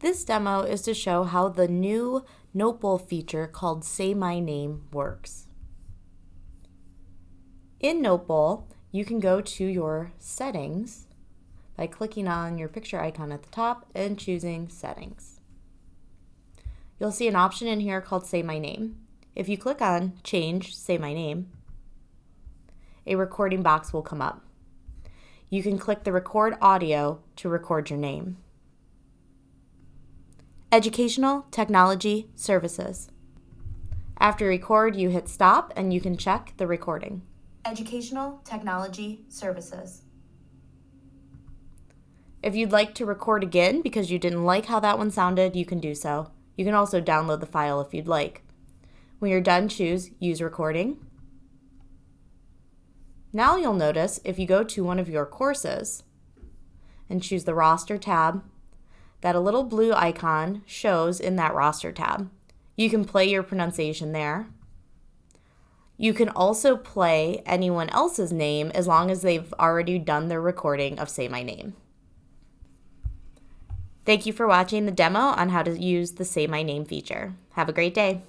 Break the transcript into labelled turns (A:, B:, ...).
A: This demo is to show how the new Notebowl feature called Say My Name works. In Notebowl, you can go to your settings by clicking on your picture icon at the top and choosing settings. You'll see an option in here called Say My Name. If you click on Change Say My Name, a recording box will come up. You can click the Record Audio to record your name. Educational Technology Services. After record, you hit stop and you can check the recording. Educational Technology Services. If you'd like to record again because you didn't like how that one sounded, you can do so. You can also download the file if you'd like. When you're done, choose Use Recording. Now you'll notice if you go to one of your courses and choose the Roster tab, that a little blue icon shows in that Roster tab. You can play your pronunciation there. You can also play anyone else's name as long as they've already done their recording of Say My Name. Thank you for watching the demo on how to use the Say My Name feature. Have a great day.